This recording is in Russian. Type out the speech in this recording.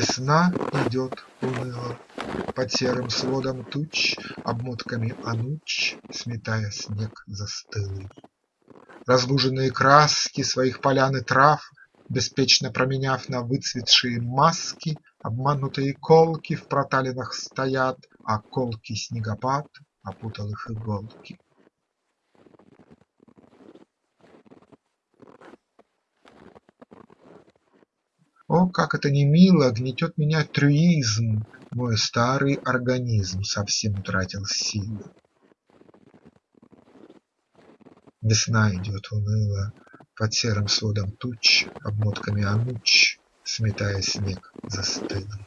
Весна идет уныло Под серым сводом туч, Обмотками ануч Сметая снег застылый. Разбуженные краски Своих полян и трав Беспечно променяв на выцветшие маски, Обманутые колки В проталинах стоят, А колкий снегопад Опутал их иголки. О, как это не мило Гнетет меня трюизм, Мой старый организм Совсем утратил силы. Весна идет уныло Под серым сводом туч, Обмотками ануч Сметая снег застылый.